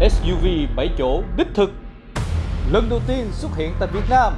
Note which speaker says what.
Speaker 1: SUV 7 chỗ đích thực. Lần đầu tiên xuất hiện tại Việt Nam.